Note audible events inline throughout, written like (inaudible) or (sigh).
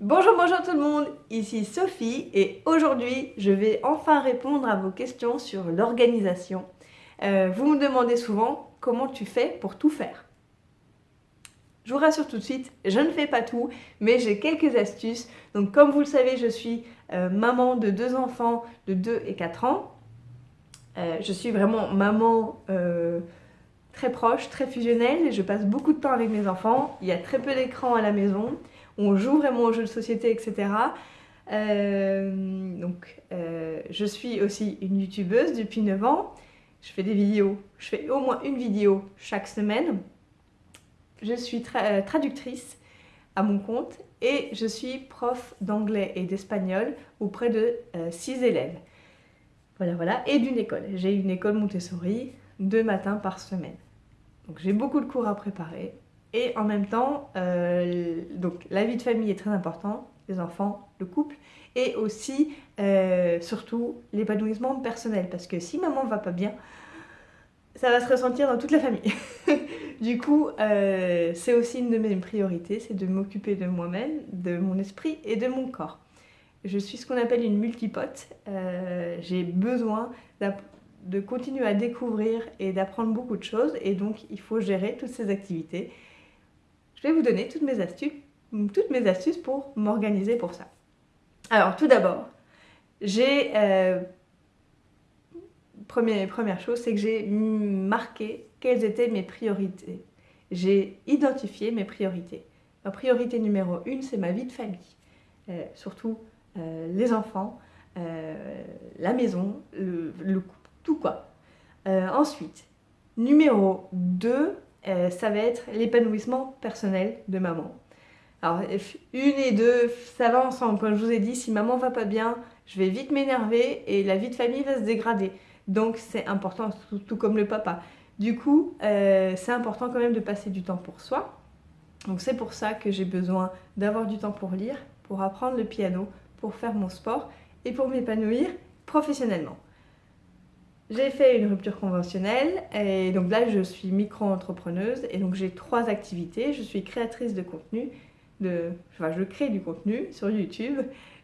Bonjour, bonjour tout le monde, ici Sophie et aujourd'hui je vais enfin répondre à vos questions sur l'organisation. Euh, vous me demandez souvent comment tu fais pour tout faire. Je vous rassure tout de suite, je ne fais pas tout, mais j'ai quelques astuces. Donc comme vous le savez, je suis euh, maman de deux enfants de 2 et 4 ans. Euh, je suis vraiment maman très proche, très fusionnelle. Je passe beaucoup de temps avec mes enfants. Il y a très peu d'écran à la maison on joue vraiment aux jeux de société, etc. Euh, donc, euh, je suis aussi une youtubeuse depuis 9 ans. Je fais des vidéos, je fais au moins une vidéo chaque semaine. Je suis euh, traductrice à mon compte et je suis prof d'anglais et d'espagnol auprès de 6 élèves. Voilà, voilà, et d'une école. J'ai une école Montessori deux matins par semaine. Donc j'ai beaucoup de cours à préparer. Et en même temps, euh, donc la vie de famille est très importante, les enfants, le couple, et aussi, euh, surtout, l'épanouissement personnel. Parce que si maman va pas bien, ça va se ressentir dans toute la famille. (laughs) du coup, euh, c'est aussi une de mes priorités, c'est de m'occuper de moi-même, de mon esprit et de mon corps. Je suis ce qu'on appelle une multipote. J'ai besoin de continuer à découvrir et d'apprendre beaucoup de choses, et donc il faut gérer toutes ces activités je vais vous donner toutes mes astuces, toutes mes astuces pour m'organiser pour ça. Alors tout d'abord, j'ai... Euh, première, chose, c'est que j'ai marqué quelles étaient mes priorités. J'ai identifié mes priorités. Ma priorité numéro une, c'est ma vie de famille. Euh, surtout euh, les enfants, la maison, le, le tout quoi. ensuite, numéro 2, euh, ça va être l'épanouissement personnel de maman. Alors, une et deux, ça va ensemble. Comme je vous ai dit, si maman va pas bien, je vais vite m'énerver et la vie de famille va se dégrader. Donc, c'est important, tout, comme le papa. Du coup, euh, c'est important quand même de passer du temps pour soi. Donc, c'est pour ça que j'ai besoin d'avoir du temps pour lire, pour apprendre le piano, pour faire mon sport et pour m'épanouir professionnellement. J'ai fait une rupture conventionnelle et donc là je suis micro-entrepreneuse et donc j'ai trois activités. Je suis créatrice de contenu, de, enfin je crée du contenu sur YouTube.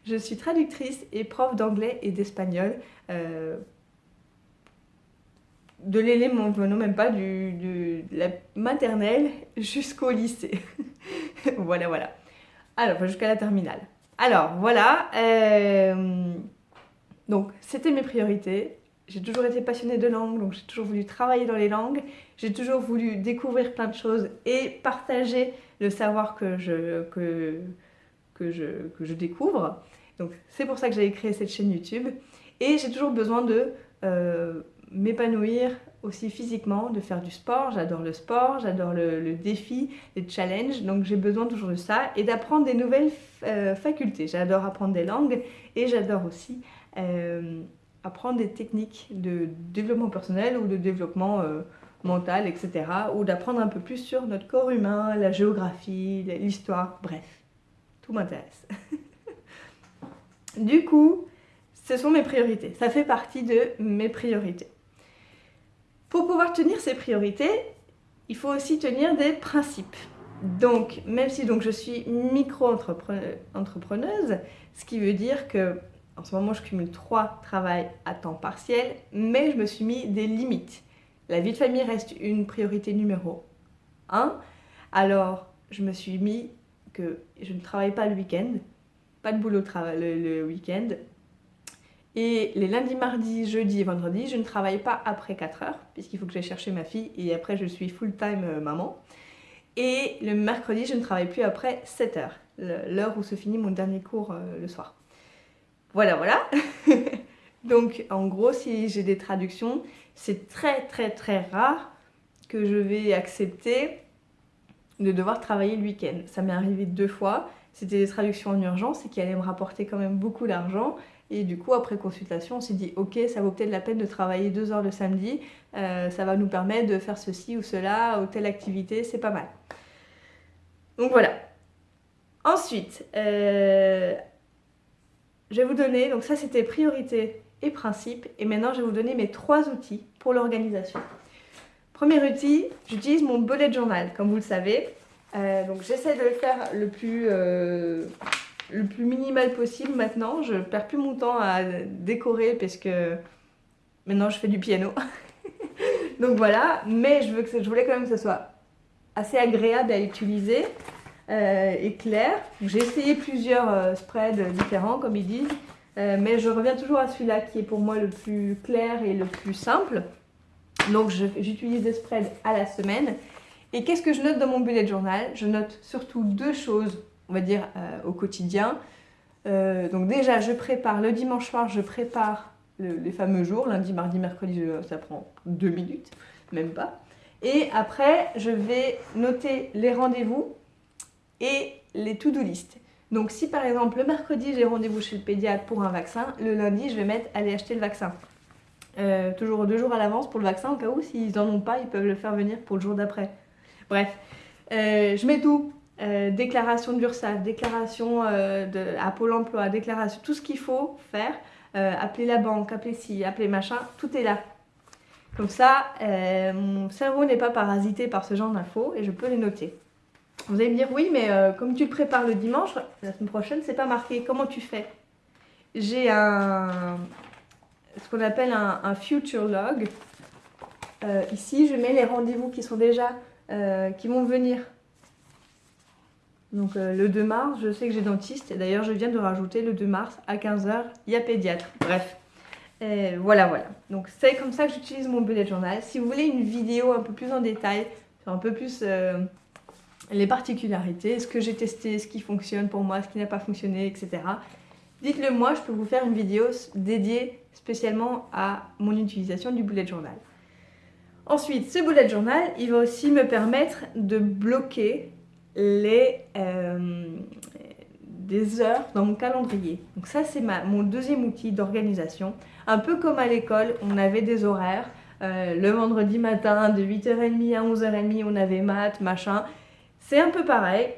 Je suis traductrice et prof d'anglais et d'espagnol. Euh, de l'élément, non même pas du, de la maternelle jusqu'au lycée. (laughs) voilà, voilà. Alors, jusqu'à la terminale. Alors, voilà. Euh, donc, c'était mes priorités j'ai toujours été passionnée de langue, donc j'ai toujours voulu travailler dans les langues. J'ai toujours voulu découvrir plein de choses et partager le savoir que je, que, que je, que je découvre. Donc c'est pour ça que j'ai créé cette chaîne YouTube. Et j'ai toujours besoin de euh, m'épanouir aussi physiquement, de faire du sport. J'adore le sport, j'adore le, défi, les challenges. Donc j'ai besoin toujours de ça et d'apprendre des nouvelles euh, facultés. J'adore apprendre des langues et j'adore aussi... Euh, apprendre des techniques de développement personnel ou de développement euh, mental, etc. Ou d'apprendre un peu plus sur notre corps humain, la géographie, l'histoire, bref. Tout m'intéresse. (laughs) du coup, ce sont mes priorités. Ça fait partie de mes priorités. Pour pouvoir tenir ces priorités, il faut aussi tenir des principes. Donc, même si donc, je suis micro-entrepreneuse, ce qui veut dire que en ce moment, je cumule trois travails à temps partiel, mais je me suis mis des limites. La vie de famille reste une priorité numéro un. Alors, je me suis mis que je ne travaille pas le week-end, pas de boulot le, le week-end. Et les lundis, mardis, jeudi et vendredi, je ne travaille pas après 4 heures, puisqu'il faut que j'aille chercher ma fille et après je suis full-time euh, maman. Et le mercredi, je ne travaille plus après 7 heures, l'heure où se finit mon dernier cours euh, le soir. Voilà, voilà. (laughs) Donc en gros, si j'ai des traductions, c'est très très très rare que je vais accepter de devoir travailler le week-end. Ça m'est arrivé deux fois. C'était des traductions en urgence et qui allaient me rapporter quand même beaucoup d'argent. Et du coup, après consultation, on s'est dit, ok, ça vaut peut-être la peine de travailler deux heures le samedi. Euh, ça va nous permettre de faire ceci ou cela ou telle activité, c'est pas mal. Donc voilà. Ensuite, euh, je vais vous donner, donc ça c'était priorité et principe, et maintenant je vais vous donner mes trois outils pour l'organisation. Premier outil, j'utilise mon bullet journal, comme vous le savez. Euh, donc j'essaie de le faire le plus, euh, minimal possible maintenant. Je perds plus mon temps à décorer parce que maintenant je fais du piano. (laughs) Donc voilà, mais je, je voulais quand même que ce soit assez agréable à utiliser euh, et clair. J'ai essayé plusieurs euh, spreads différents comme ils disent, euh, mais je reviens toujours à celui-là qui est pour moi le plus clair et le plus simple. Donc j'utilise des spreads à la semaine. Et qu'est-ce que je note dans mon bullet journal? Je note surtout deux choses, on va dire, au quotidien. donc déjà, je prépare le dimanche soir, je prépare les fameux jours, lundi, mardi, mercredi, ça prend deux minutes, même pas. Et après, je vais noter les rendez-vous et les to-do list. Donc si par exemple le mercredi j'ai rendez-vous chez le pédiatre pour un vaccin, le lundi je vais mettre aller acheter le vaccin. Euh, toujours deux jours à l'avance pour le vaccin au cas où s'ils n'en ont pas ils peuvent le faire venir pour le jour d'après. Bref, euh, je mets tout. Euh, déclaration d'URSSAF, déclaration de, à Pôle emploi, déclaration, tout ce qu'il faut faire. appeler la banque, appeler ci, appeler machin, tout est là. Comme ça, mon cerveau n'est pas parasité par ce genre d'infos et je peux les noter. Vous allez me dire, oui, mais euh, comme tu le prépares le dimanche, la semaine prochaine, c'est pas marqué. Comment tu fais? J'ai un, ce qu'on appelle un, future log. Euh, ici, je mets les rendez-vous qui sont déjà, euh, qui vont venir. Donc le 2 mars, je sais que j'ai dentiste. Et d'ailleurs, je viens de rajouter le 2 mars à 15h, il y a pédiatre. Bref. voilà, voilà. Donc c'est comme ça que j'utilise mon bullet journal. Si vous voulez une vidéo un peu plus en détail, un peu plus les particularités, ce que j'ai testé, ce qui fonctionne pour moi, ce qui n'a pas fonctionné, etc. Dites-le moi, je peux vous faire une vidéo dédiée spécialement à mon utilisation du bullet journal. Ensuite, ce bullet journal, il va aussi me permettre de bloquer les, euh, des heures dans mon calendrier. Donc ça, c'est mon deuxième outil d'organisation. Un peu comme à l'école, on avait des horaires. Euh, le vendredi matin, de 8h30 à 11h30, on avait maths, machin. C'est un peu pareil.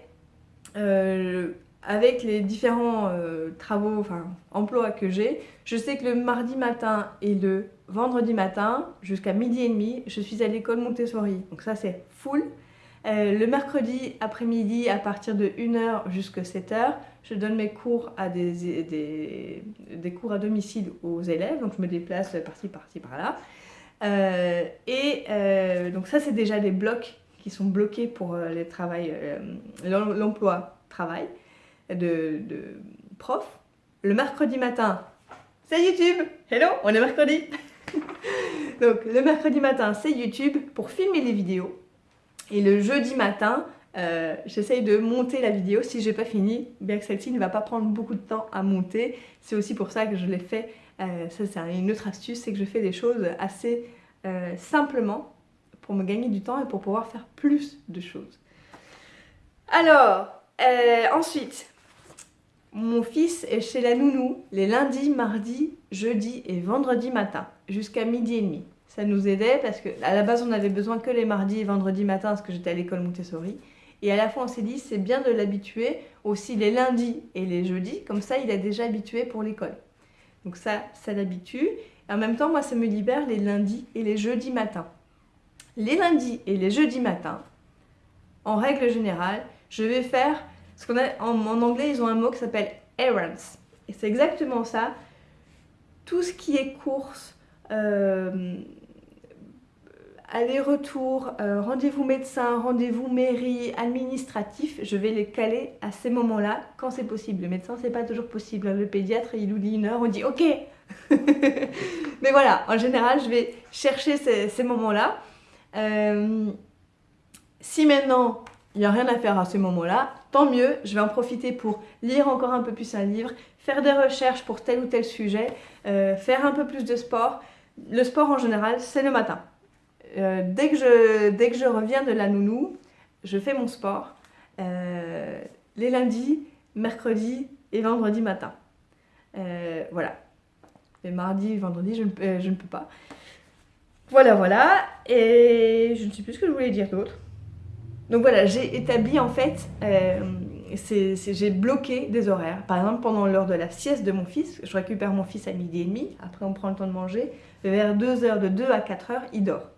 Euh, avec les différents euh, travaux, enfin emplois que j'ai, je sais que le mardi matin et le vendredi matin, jusqu'à midi et demi, je suis à l'école Montessori. Donc ça c'est full. Euh, le mercredi après-midi, à partir de 1h jusqu'à 7h, je donne mes cours à des, des, cours à domicile aux élèves. Donc je me déplace par-ci, par-ci, par-là. et donc ça c'est déjà des blocs sont bloqués pour euh, euh, l'emploi travail de, de prof. Le mercredi matin, c'est YouTube Hello, on est mercredi (laughs) Donc le mercredi matin, c'est YouTube pour filmer les vidéos. Et le jeudi matin, euh, j'essaye de monter la vidéo si j'ai pas fini, bien que celle-ci ne va pas prendre beaucoup de temps à monter. C'est aussi pour ça que je l'ai fait, ça c'est une autre astuce, c'est que je fais des choses assez simplement pour me gagner du temps et pour pouvoir faire plus de choses. Alors, euh, ensuite, mon fils est chez la nounou les lundis, mardis, jeudi et vendredi matin, jusqu'à midi et demi. Ça nous aidait parce que à la base on avait besoin que les mardis et vendredis matin parce que j'étais à l'école Montessori. Et à la fois on s'est dit c'est bien de l'habituer aussi les lundis et les jeudis, comme ça il est déjà habitué pour l'école. Donc ça, ça l'habitue. En même temps moi ça me libère les lundis et les jeudis matins les lundis et les jeudis matins, en règle générale, je vais faire ce qu'on a en, anglais, ils ont un mot qui s'appelle errands. Et c'est exactement ça. Tout ce qui est course, euh, aller-retour, euh, rendez-vous médecin, rendez-vous mairie, administratif, je vais les caler à ces moments-là quand c'est possible. Le médecin, c'est pas toujours possible. Le pédiatre, il nous dit une heure, on dit ok. (laughs) Mais voilà, en général, je vais chercher ces moments-là. Euh, si maintenant il n'y a rien à faire à ce moment-là, tant mieux, je vais en profiter pour lire encore un peu plus un livre, faire des recherches pour tel ou tel sujet, euh, faire un peu plus de sport. Le sport en général, c'est le matin. Euh, dès, que je, dès que je reviens de la nounou, je fais mon sport les lundis, mercredis et vendredi matin. voilà. Les mardis, vendredi, je ne, je ne peux pas. Voilà, voilà. Et je ne sais plus ce que je voulais dire d'autre. Donc voilà, j'ai établi en fait, euh, j'ai bloqué des horaires. Par exemple, pendant l'heure de la sieste de mon fils, je récupère mon fils à midi et demi, après on prend le temps de manger, vers 2 heures, de 2 à 4 heures, il dort.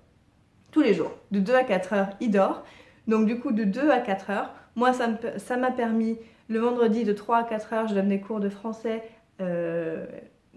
Tous les jours. De 2 à 4 heures, il dort. Donc du coup, de 2 à 4 heures, moi, ça m'a permis Le vendredi de 3 à 4 heures, je donne des cours de français euh,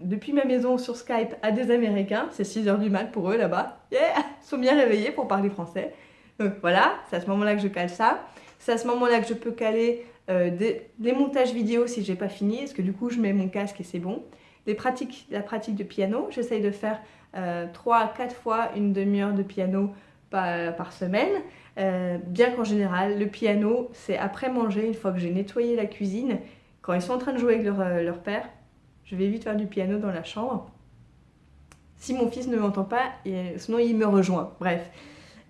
depuis ma maison sur Skype à des Américains. C'est 6 heures du mat pour eux là-bas. Yeah Ils sont bien réveillés pour parler français. Donc voilà, c'est à ce moment-là que je cale ça. C'est à ce moment-là que je peux caler euh, des, montages vidéo si j'ai pas fini, parce que du coup je mets mon casque et c'est bon. Les pratiques, la pratique de piano, j'essaye de faire euh, 3 à 4 fois une demi-heure de piano par, par semaine. Euh, bien qu'en général, le piano, c'est après manger, une fois que j'ai nettoyé la cuisine, quand ils sont en train de jouer avec leur, euh, leur père, je vais vite faire du piano dans la chambre. Si mon fils ne m'entend pas, sinon il me rejoint. Bref.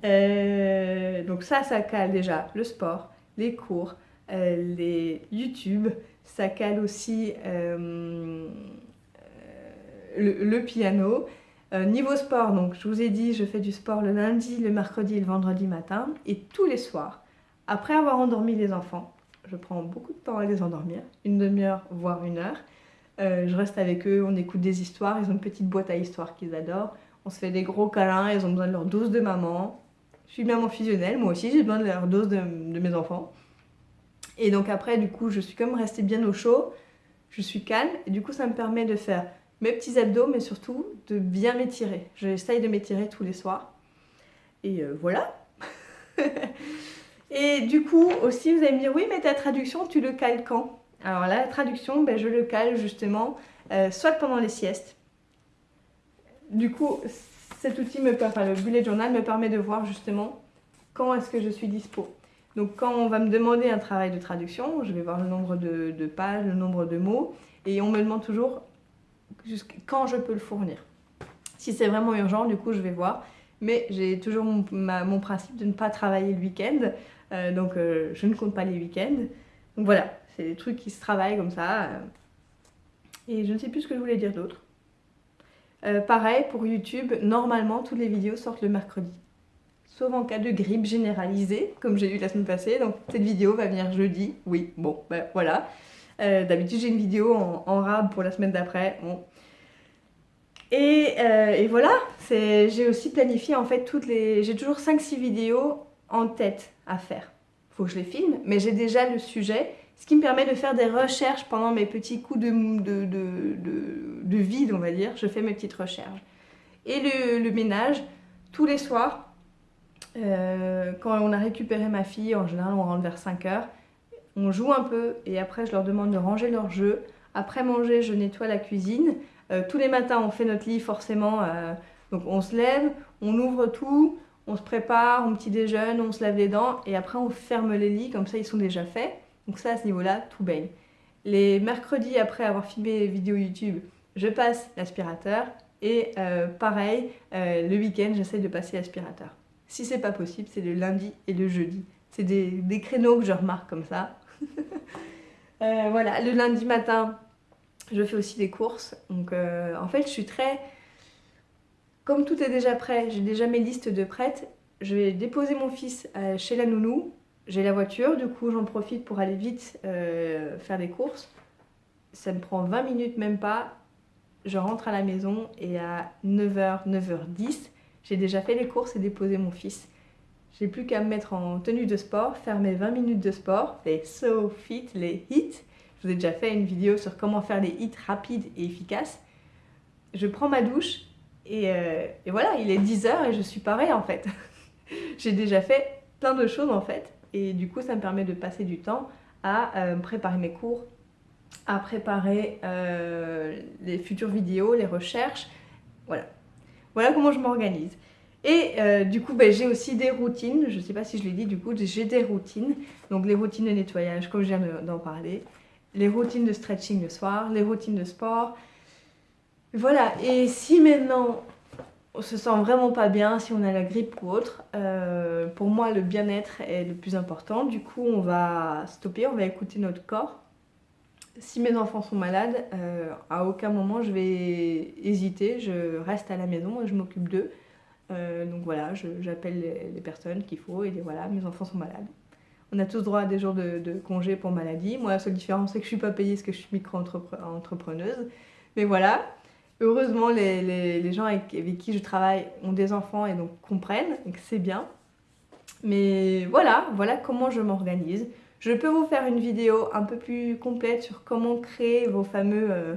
Euh, donc ça, ça cale déjà le sport, les cours, les YouTube, ça cale aussi le, le, piano, euh, niveau sport, donc je vous ai dit, je fais du sport le lundi, le mercredi et le vendredi matin. Et tous les soirs, après avoir endormi les enfants, je prends beaucoup de temps à les endormir, une demi-heure, voire une heure. Euh, je reste avec eux, on écoute des histoires, ils ont une petite boîte à histoires qu'ils adorent. On se fait des gros câlins, ils ont besoin de leur dose de maman. Je suis maman fusionnelle, moi aussi j'ai besoin de leur dose de, mes enfants. Et donc après, du coup, je suis comme restée bien au chaud, je suis calme, et du coup ça me permet de faire mes petits abdos, mais surtout de bien m'étirer. J'essaye de m'étirer tous les soirs. Et euh, voilà. (laughs) et du coup, aussi, vous allez me dire, oui, mais ta traduction, tu le cales quand? Alors la traduction, ben, je le cale justement, euh, soit pendant les siestes. Du coup, cet outil, me permet, le bullet journal, me permet de voir justement quand est-ce que je suis dispo. Donc quand on va me demander un travail de traduction, je vais voir le nombre de, de pages, le nombre de mots, et on me demande toujours quand je peux le fournir. Si c'est vraiment urgent, du coup, je vais voir. Mais j'ai toujours mon, principe de ne pas travailler le week-end. Euh, donc, euh, je ne compte pas les week-ends. Donc voilà, c'est des trucs qui se travaillent comme ça. Euh. et je ne sais plus ce que je voulais dire d'autre. pareil, pour YouTube, normalement, toutes les vidéos sortent le mercredi. Sauf en cas de grippe généralisée, comme j'ai eu la semaine passée. Donc, cette vidéo va venir jeudi. Oui, bon, ben voilà. Euh, d'habitude, j'ai une vidéo en, rab pour la semaine d'après. Et, euh, et, voilà, j'ai aussi planifié en fait toutes les... J'ai toujours 5-6 vidéos en tête à faire. Faut que je les filme, mais j'ai déjà le sujet, ce qui me permet de faire des recherches pendant mes petits coups de, de, de, de vide, on va dire. Je fais mes petites recherches. Et le, le ménage, tous les soirs, euh, quand on a récupéré ma fille, en général on rentre vers 5 heures, on joue un peu et après je leur demande de ranger leur jeu. Après manger, je nettoie la cuisine. Euh, tous les matins, on fait notre lit forcément. Euh, donc on se lève, on ouvre tout, on se prépare, on petit déjeune, on se lave les dents et après on ferme les lits, comme ça ils sont déjà faits. Donc ça, à ce niveau-là, tout baigne. Les mercredis, après avoir filmé les vidéos YouTube, je passe l'aspirateur et euh, pareil, le week-end, j'essaie de passer l'aspirateur. Si c'est pas possible, c'est le lundi et le jeudi. C'est des, créneaux que je remarque comme ça. (laughs) Euh, voilà, le lundi matin, je fais aussi des courses. Donc euh, en fait, je suis très... Comme tout est déjà prêt, j'ai déjà mes listes de prêtes. Je vais déposer mon fils euh, chez la nounou. J'ai la voiture, du coup j'en profite pour aller vite faire des courses. Ça me prend 20 minutes, même pas. Je rentre à la maison et à 9h, 9h10, j'ai déjà fait les courses et déposé mon fils. J'ai plus qu'à me mettre en tenue de sport, faire mes 20 minutes de sport, les So Fit, les hits. Je vous ai déjà fait une vidéo sur comment faire les hits rapides et efficaces. Je prends ma douche et, euh, voilà, il est 10h et je suis parée en fait. (laughs) J'ai déjà fait plein de choses en fait et du coup ça me permet de passer du temps à euh, préparer mes cours, à préparer euh, les futures vidéos, les recherches. Voilà. Voilà comment je m'organise. Et euh, du coup, ben, j'ai aussi des routines. Je ne sais pas si je l'ai dit, du coup, j'ai des routines. Donc les routines de nettoyage, comme je viens d'en parler. Les routines de stretching le soir, les routines de sport. Voilà, et si maintenant on se sent vraiment pas bien, si on a la grippe ou autre, euh, pour moi le bien-être est le plus important. Du coup, on va stopper, on va écouter notre corps. Si mes enfants sont malades, euh, à aucun moment je vais hésiter, je reste à la maison et je m'occupe d'eux. Euh, donc voilà, j'appelle les, personnes qu'il faut et voilà, mes enfants sont malades. On a tous droit à des jours de, congé pour maladie. Moi, la seule différence, c'est que je suis pas payée parce que je suis micro-entrepreneuse. Mais voilà, heureusement, les, gens avec, qui je travaille ont des enfants et donc comprennent, et c'est bien. Mais voilà, voilà comment je m'organise. Je peux vous faire une vidéo un peu plus complète sur comment créer vos fameux euh,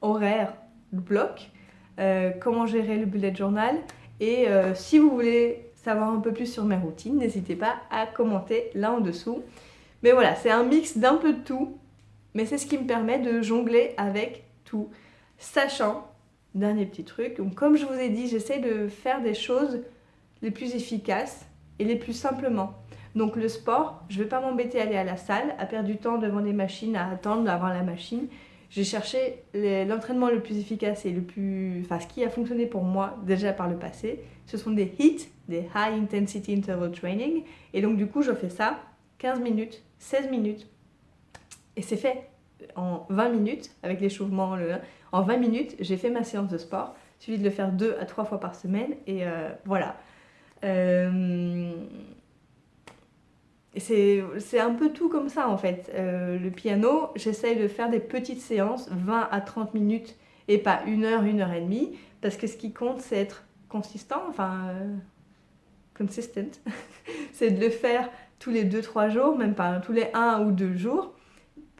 horaires blocs, euh, comment gérer le bullet journal et euh, si vous voulez savoir un peu plus sur mes routines, n'hésitez pas à commenter là en dessous. Mais voilà, c'est un mix d'un peu de tout, mais c'est ce qui me permet de jongler avec tout, sachant, dernier petit truc, comme je vous ai dit, j'essaie de faire des choses les plus efficaces et les plus simplement. Donc le sport, je ne vais pas m'embêter à aller à la salle, à perdre du temps devant des machines, à attendre d'avoir la machine. J'ai cherché l'entraînement le plus efficace et le plus... Enfin, ce qui a fonctionné pour moi déjà par le passé, ce sont des HIIT, des High Intensity Interval Training. Et donc du coup, je fais ça 15 minutes, 16 minutes. Et c'est fait en 20 minutes, avec l'échauffement. En 20 minutes, j'ai fait ma séance de sport. Il suffit de le faire 2 à 3 fois par semaine. Et euh, voilà. Euh, c'est un peu tout comme ça en fait. Euh, le piano, j'essaye de faire des petites séances, 20 à 30 minutes et pas une heure, une heure et demie, parce que ce qui compte c'est être consistant, enfin consistent, (laughs) c'est de le faire tous les 2-3 jours, même pas tous les 1 ou 2 jours,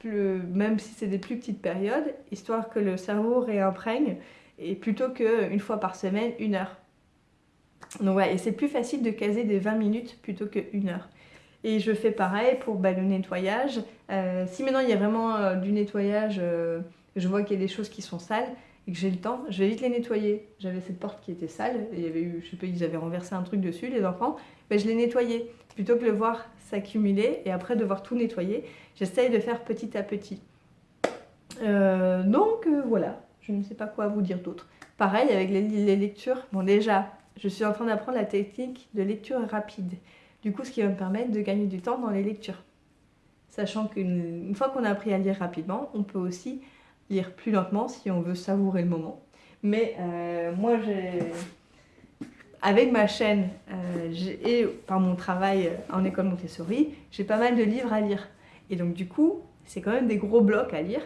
même si c'est des plus petites périodes, histoire que le cerveau réimprègne, et plutôt qu'une fois par semaine, une heure. Donc ouais, et c'est plus facile de caser des 20 minutes plutôt qu'une heure. Et je fais pareil pour bah, le nettoyage. Euh, si maintenant il y a vraiment euh, du nettoyage, euh, je vois qu'il y a des choses qui sont sales et que j'ai le temps, je vais vite les nettoyer. J'avais cette porte qui était sale, et il y avait eu, je sais pas, ils avaient renversé un truc dessus, les enfants, mais je l'ai nettoyé. Plutôt que de le voir s'accumuler et après devoir tout nettoyer, j'essaye de faire petit à petit. donc voilà, je ne sais pas quoi vous dire d'autre. Pareil avec les lectures, bon déjà, je suis en train d'apprendre la technique de lecture rapide. Du coup, ce qui va me permettre de gagner du temps dans les lectures. Sachant qu'une fois qu'on a appris à lire rapidement, on peut aussi lire plus lentement si on veut savourer le moment. Mais euh, moi, avec ma chaîne euh, et par mon travail en école Montessori, j'ai pas mal de livres à lire. Et donc du coup, c'est quand même des gros blocs à lire.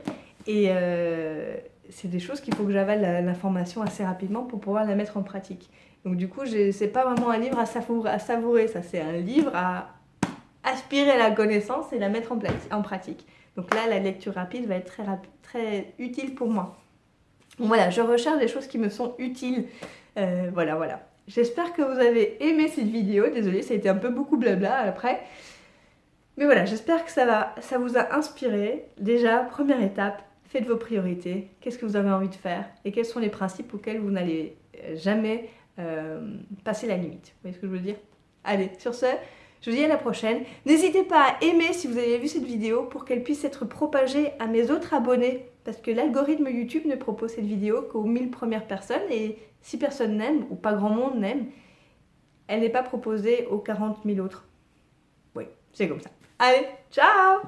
Et euh, c'est des choses qu'il faut que j'avale l'information assez rapidement pour pouvoir la mettre en pratique. Donc du coup, c'est pas vraiment un livre à savourer, ça c'est un livre à aspirer la connaissance et la mettre en, en, pratique. Donc là, la lecture rapide va être très, utile pour moi. voilà, je recherche des choses qui me sont utiles. Euh, voilà, voilà. J'espère que vous avez aimé cette vidéo. Désolée, ça a été un peu beaucoup blabla après. Mais voilà, j'espère que ça, va, ça vous a inspiré. Déjà, première étape, faites vos priorités. Qu'est-ce que vous avez envie de faire Et quels sont les principes auxquels vous n'allez jamais euh, passer la limite. Vous voyez ce que je veux dire? Allez, sur ce, je vous dis à la prochaine. N'hésitez pas à aimer si vous avez vu cette vidéo pour qu'elle puisse être propagée à mes autres abonnés parce que l'algorithme YouTube ne propose cette vidéo qu'aux 1000 premières personnes et si personne n'aime ou pas grand monde n'aime, elle n'est pas proposée aux 40 000 autres. Oui, c'est comme ça. Allez, ciao